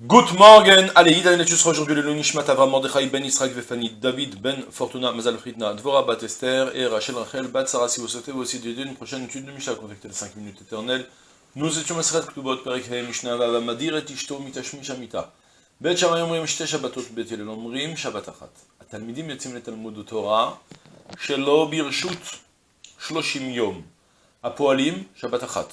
Good morning, allez, Ida Netus aujourd'hui le Nishmat Avram Mordechai ben Israël Vefani, David ben Fortuna Mazal Fritna, Dvora bat Esther et Rachel Rachel bat Sarah si vous souhaitez aussi d'aider une prochaine étude de Mishnah contactez les 5 minutes éternelles. Nous étions Maseret Ktubot Perik Hey Mishnah Vava Madir et Ishto Mitashmi Shamita. בית שמאי אומרים שתי שבתות, בית הלל אומרים שבת אחת. התלמידים יוצאים לתלמוד תורה שלא ברשות שלושים יום. הפועלים, שבת אחת.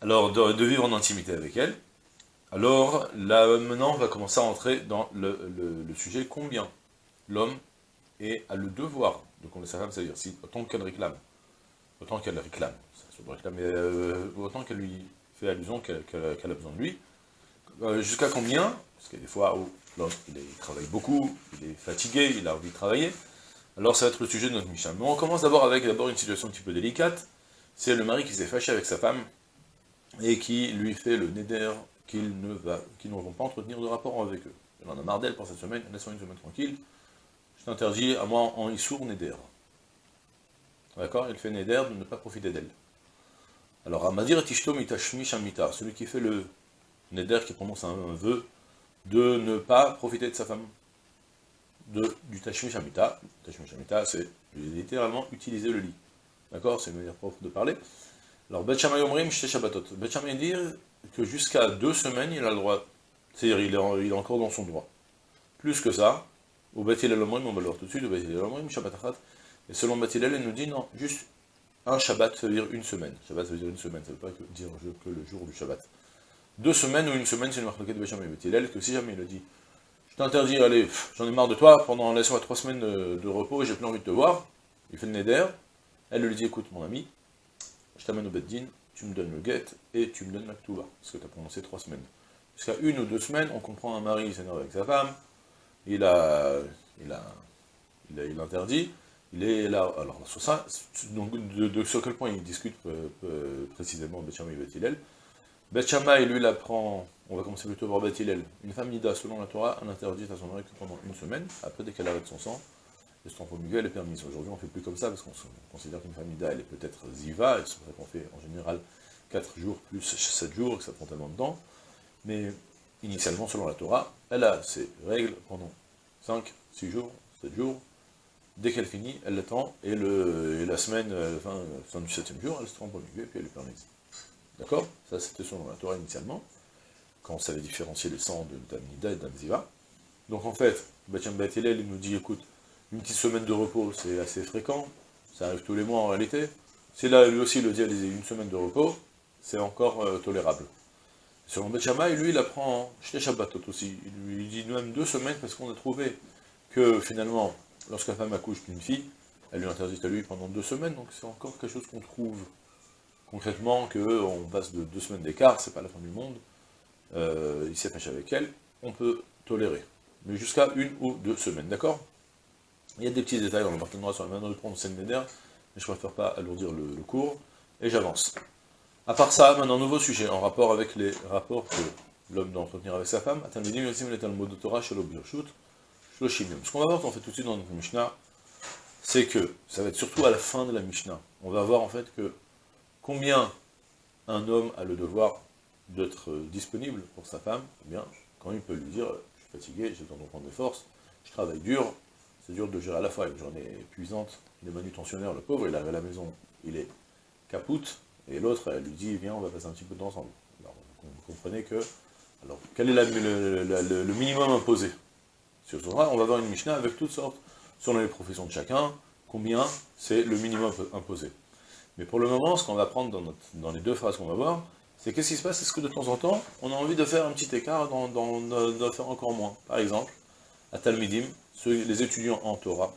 alors de, vivre en intimité avec elle, alors là maintenant on va commencer à entrer dans le, sujet combien l'homme a le devoir. De combler sa femme, c'est-à-dire si autant qu'elle réclame, autant qu'elle réclame, euh, autant qu'elle lui fait allusion qu'elle a besoin de lui, euh, jusqu'à combien, parce qu'il y a des fois où l'homme il, travaille beaucoup, il est fatigué, il a envie de travailler, alors ça va être le sujet de notre Mishnah. Mais on commence d'abord avec d'abord une situation un petit peu délicate, c'est le mari qui s'est fâché avec sa femme, et qui lui fait le neder qu'ils ne, vont pas entretenir de rapport avec eux. Il en a marre d'elle pour cette semaine, laisse-moi une semaine tranquille, je t'interdis à moi en Issour neder. D'accord Il fait neder de ne pas profiter d'elle. Alors, Amadir Tishto Mitashmi Shamita, celui qui fait le neder, qui prononce un, vœu, de ne pas profiter de sa femme, du Tashmi Shamita. Tashmi Shamita, c'est littéralement utiliser le lit. D'accord C'est une manière propre de parler. Alors, Bet Shammai Omrim, Shabbatot. Bet dit que jusqu'à deux semaines, il a le droit. C'est-à-dire, il, il, est encore dans son droit. Plus que ça, au Bet Hillel on va le voir tout de suite, au Bet Hillel Omrim, Et selon Bet Hillel, il nous dit, non, juste un Shabbat, ça veut dire une semaine. Shabbat, ça veut dire une semaine, ça ne veut pas dire que le jour du Shabbat. Deux semaines ou une semaine, c'est une marque de Bécham et que si jamais il a dit, je t'interdis, allez, j'en ai marre de toi, pendant, laisse-moi trois semaines de, repos, j'ai plus envie de te voir, il fait le neder, elle lui dit, écoute mon ami, je t'amène au Beddin, tu me donnes le guet, et tu me donnes la ktouba, parce que tu as prononcé trois semaines. Jusqu'à une ou deux semaines, on comprend un mari s'énerve avec sa femme, il a, il il il interdit, il est là, alors sur ça, donc de, sur quel point il discute euh, euh, précisément Bécham et Bethilel, Beth il lui, l'apprend, on va commencer plutôt par Beth Une femme nida, selon la Torah, elle interdit à son mari que pendant une semaine, après, dès qu'elle arrête son sang, le sang promulgué, elle est permise. Aujourd'hui, on ne fait plus comme ça, parce qu'on considère qu'une nida, elle est peut-être ziva, et c'est vrai qu'on fait en général 4 jours plus 7 jours, que ça prend tellement de temps. Mais initialement, selon la Torah, elle a ses règles pendant 5, 6 jours, 7 jours. Dès qu'elle finit, elle l'attend, et, la semaine, euh, fin, du 7 jour, elle se trompe promulguée, puis elle est permise. D'accord? Ça, c'était selon la Torah initialement, quand on savait différencier les sangs d'Amnida et d'Amziva. Donc en fait, Batiam Batelel, il nous dit, écoute, une petite semaine de repos, c'est assez fréquent, ça arrive tous les mois en réalité. C'est là, lui aussi, le dit, allez une semaine de repos, c'est encore euh, tolérable. Selon Betchamay, lui, il apprend chez Shabbatot aussi. Il lui dit même deux semaines, parce qu'on a trouvé que finalement, lorsqu'une femme accouche d'une fille, elle lui interdit à lui pendant deux semaines, donc c'est encore quelque chose qu'on trouve concrètement qu'on passe de deux semaines d'écart, c'est pas la fin du monde, euh, il s'est fâché avec elle, on peut tolérer. Mais jusqu'à une ou deux semaines, d'accord? Il y a des petits détails, on va sur la manière de prendre scène mais je préfère pas alourdir le, cours, et j'avance. À part ça, maintenant, nouveau sujet, en rapport avec les rapports que l'homme doit entretenir avec sa femme, Ce qu'on va voir en fait tout de suite dans notre Mishnah, c'est que, ça va être surtout à la fin de la Mishnah, on va voir en fait que Combien un homme a le devoir d'être disponible pour sa femme Eh bien, quand il peut lui dire, je suis fatigué, j'ai besoin de reprendre des forces, je travaille dur, c'est dur de gérer à la fois une journée épuisante, est manutentionnaire, le pauvre, il arrive à la maison, il est capoute, et l'autre, elle lui dit, viens, on va passer un petit peu de temps ensemble. Alors, vous comprenez que, alors, quel est le, minimum imposé? Sur ce on va avoir une Mishnah avec toutes sortes, selon les professions de chacun, combien c'est le minimum imposé? Mais pour le moment, ce qu'on va prendre dans, les deux phrases qu'on va voir, c'est qu'est-ce qui se passe? Est-ce que de temps en temps, on a envie de faire un petit écart, d'en faire encore moins? Par exemple, à Talmidim, les étudiants en Torah.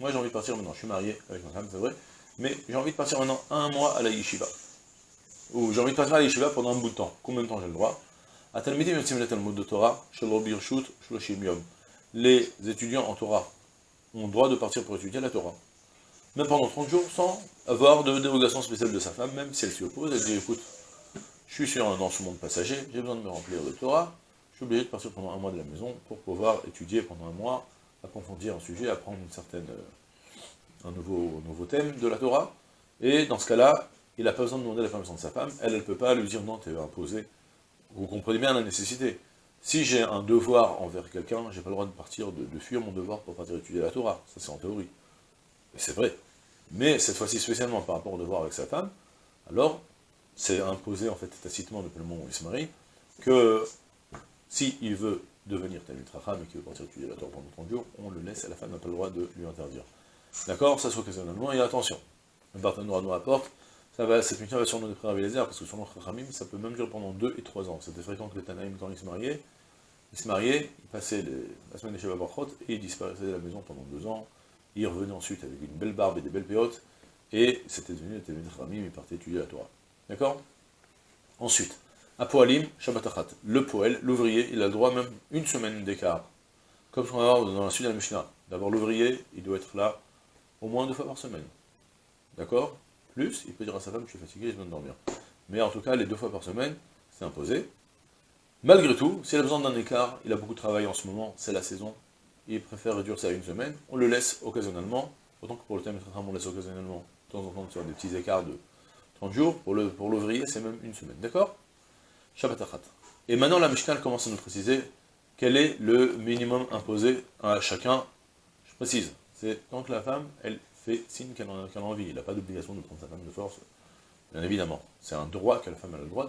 Moi, j'ai envie de partir maintenant, je suis marié avec ma femme, c'est vrai, mais j'ai envie de partir maintenant un mois à la yeshiva. Ou j'ai envie de partir à la yeshiva pendant un bout de temps. Combien de temps j'ai le droit? Les étudiants en Torah ont le droit de partir pour étudier la Torah. Même pendant 30 jours, sans avoir de dérogation spéciale de sa femme, même si elle s'y oppose, elle dit, écoute, je suis sur un, dans ce monde passager, j'ai besoin de me remplir de Torah, je suis obligé de partir pendant un mois de la maison pour pouvoir étudier pendant un mois, approfondir un sujet, apprendre une certaine, euh, un nouveau, nouveau thème de la Torah, et dans ce cas-là, il n'a pas besoin de demander la permission de sa femme, elle, elle ne peut pas lui dire non, tu es imposé. Vous comprenez bien la nécessité. Si j'ai un devoir envers quelqu'un, j'ai pas le droit de partir, de, fuir mon devoir pour partir étudier la Torah. Ça, c'est en théorie. Et c'est vrai. Mais cette fois-ci, spécialement par rapport au devoir avec sa femme, alors, c'est imposé, en fait, tacitement, depuis le moment où il se marie, que si veut devenir Talmud Racham et qu'il veut partir étudier la Torah pendant 30 jours, on le laisse, et la femme n'a pas le droit de lui interdire. D'accord Ça, c'est occasionnellement, et attention. Le Barthénois nous rapporte ça va, cette mission va sur nos frères Abilézer, parce que notre Chachamim, ça peut même durer pendant 2 et 3 ans. C'était fréquent que les Tanaïm, quand ils se mariaient, ils se mariaient, ils passaient la semaine des Shabbat et ils disparaissaient de la maison pendant 2 ans. Ils revenaient ensuite avec une belle barbe et des belles péotes, et c'était devenu les Talmud Chachamim, ils partaient étudier la Torah. D'accord? Ensuite, à Poalim, Shabbat. Le poël, l'ouvrier, il a le droit même une semaine d'écart. Comme va voir dans la suite de la Mishnah. D'abord, l'ouvrier, il doit être là au moins deux fois par semaine. D'accord? Plus, il peut dire à sa femme, je suis fatigué, je viens de dormir. Mais en tout cas, les deux fois par semaine, c'est imposé. Malgré tout, s'il a besoin d'un écart, il a beaucoup de travail en ce moment, c'est la saison, il préfère réduire ça à une semaine, on le laisse occasionnellement, autant que pour le thème on laisse occasionnellement, de temps en temps sur des petits écarts de 30 jours, pour l'ouvrier, c'est même une semaine, d'accord? Shabbat Et maintenant, la Mishnah commence à nous préciser quel est le minimum imposé à chacun. Je précise, c'est tant que la femme, elle fait signe qu'elle en, a envie. Il n'a pas d'obligation de prendre sa femme de force, bien évidemment. C'est un droit que la femme a le droit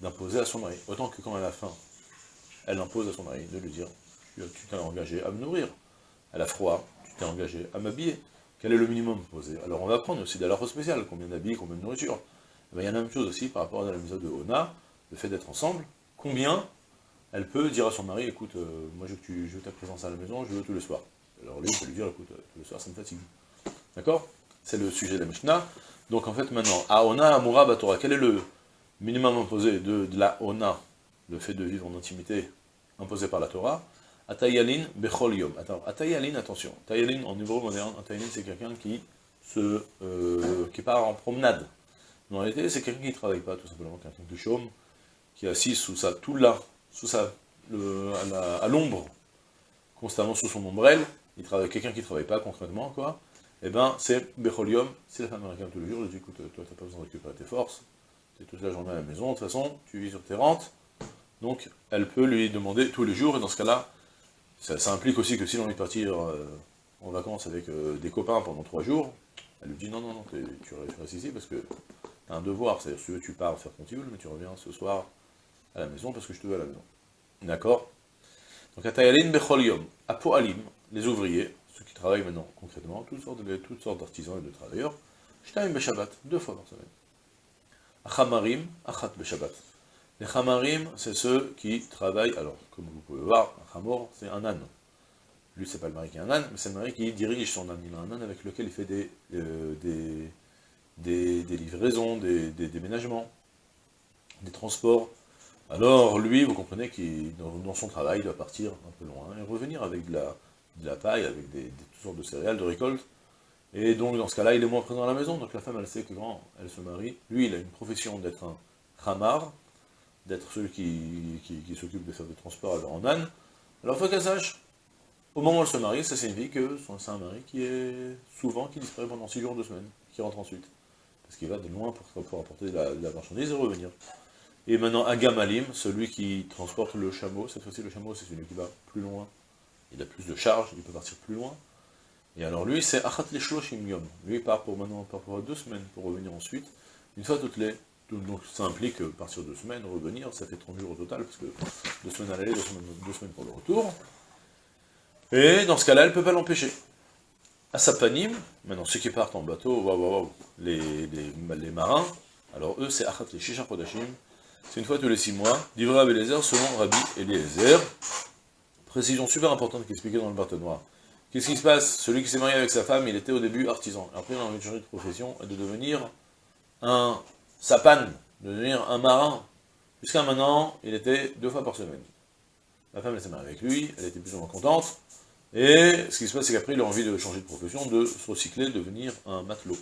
d'imposer à son mari. Autant que quand elle a faim, elle impose à son mari de lui dire tu t'es engagé à me nourrir. Elle a froid, tu t'es engagé à m'habiller. Quel est le minimum posé Alors on va prendre aussi des spécial, spéciales, combien d'habits, combien de nourriture? Il y a la même chose aussi par rapport à la mise de Ona, le fait d'être ensemble, combien elle peut dire à son mari, écoute, euh, moi je veux, que tu, veux ta présence à la maison, je veux tous les soirs. Alors lui, il peut lui dire, écoute, le soir, ça me fatigue. D'accord? C'est le sujet de la Mishnah. Donc en fait, maintenant, Aona Amura Batora, quel est le minimum imposé de, la Ona, le fait de vivre en intimité, imposé par la Torah? Atayalin Bechol Yom. Atayalin, attention. Atayalin, en hébreu moderne, Atayalin, c'est quelqu'un qui se, euh, qui part en promenade. En réalité, c'est quelqu'un qui ne travaille pas, tout simplement, quelqu'un qui chôme, qui est assis sous sa là, sous sa, à l'ombre, constamment sous son ombrelle, il travaille, quelqu'un qui ne travaille pas concrètement, quoi, eh ben, c'est Becholium, c'est la femme américaine tous les jours, elle dit, écoute, toi, tu n'as pas besoin de récupérer tes forces, tu es toute la journée à la maison, de toute façon, tu vis sur tes rentes, donc elle peut lui demander tous les jours, et dans ce cas-là, ça, implique aussi que si l'on veut partir euh, en vacances avec euh, des copains pendant trois jours, elle lui dit, non, non, non, tu restes ici parce que un devoir, c'est-à-dire, si tu pars faire ton mais tu reviens ce soir à la maison parce que je te veux à la maison. D'accord? Donc, Atayalin Becholium, Apoalim, les ouvriers, ceux qui travaillent maintenant concrètement, toutes sortes, d'artisans et de travailleurs, Shtaim Beshabbat, deux fois par semaine. Achamarim, Achat Beshabbat. Les Chamarim, c'est ceux qui travaillent, alors, comme vous pouvez voir, un Chamor, c'est un âne. Lui, c'est pas le mari qui est un âne, mais c'est le mari qui dirige son âne. Il a un âne avec lequel il fait des, euh, des, des, livraisons, des, déménagements, des transports, alors lui, vous comprenez qu'il, dans, son travail, il doit partir un peu loin et revenir avec de la, de la paille, avec des, toutes sortes de céréales, de récoltes. Et donc dans ce cas-là, il est moins présent à la maison, donc la femme, elle sait que quand elle se marie, lui, il a une profession d'être un ramar, d'être celui qui, qui, s'occupe de faire des transports en âne. Alors il faut qu'elle sache, au moment où elle se marie, ça signifie que c'est un mari qui est souvent, qui disparaît pendant 6 jours, 2 semaines, qui rentre ensuite. Parce qu'il va de loin pour, pour apporter de la, marchandise et revenir. Et maintenant, Agamalim, celui qui transporte le chameau, cette fois-ci le chameau c'est celui qui va plus loin, il a plus de charge, il peut partir plus loin. Et alors lui, c'est Achat Yom. Lui, il part pour maintenant, part pour deux semaines pour revenir ensuite, une fois toutes les... Donc ça implique partir deux semaines, revenir, ça fait 30 jours au total, parce que deux semaines à l'aller, deux semaines, pour le retour. Et dans ce cas-là, elle ne peut pas l'empêcher. À Sapanim, maintenant ceux qui partent en bateau, waouh, les, les, marins, alors eux c'est Achat les Shisha c'est une fois tous les six mois, d'Ivra Abelézer selon Rabbi Eliezer. Précision super importante qui est dans le Barthe Qu'est-ce qui se passe? Celui qui s'est marié avec sa femme, il était au début artisan. Après, il a envie de changer de profession et de devenir un sapan, de devenir un marin. Jusqu'à maintenant, il était deux fois par semaine. La femme, elle s'est mariée avec lui, elle était plus ou moins contente, et ce qui se passe, c'est qu'après, il a envie de changer de profession, de se recycler, de devenir un matelot.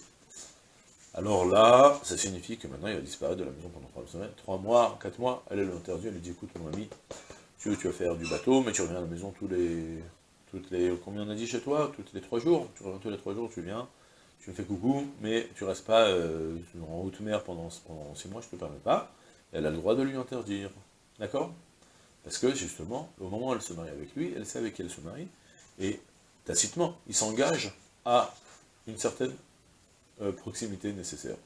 Alors là, ça signifie que maintenant, il va disparaître de la maison pendant trois semaines, trois mois, quatre mois, elle, elle l'interdit, elle lui dit, écoute, mon ami, tu veux, tu vas faire du bateau, mais tu reviens à la maison tous les... Toutes les combien on a dit chez toi? Toutes les trois jours. Tu reviens tous les trois jours, tu viens, tu me fais coucou, mais tu restes pas euh, en haute mer pendant, pendant six mois, je te permets pas. Elle a le droit de lui interdire. D'accord? Parce que, justement, au moment où elle se marie avec lui, elle sait avec qui elle se marie, et tacitement, il s'engage à une certaine euh, proximité nécessaire.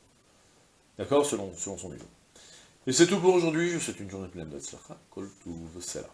D'accord? Selon, son niveau. Et c'est tout pour aujourd'hui, je vous souhaite une journée pleine de kol tuv,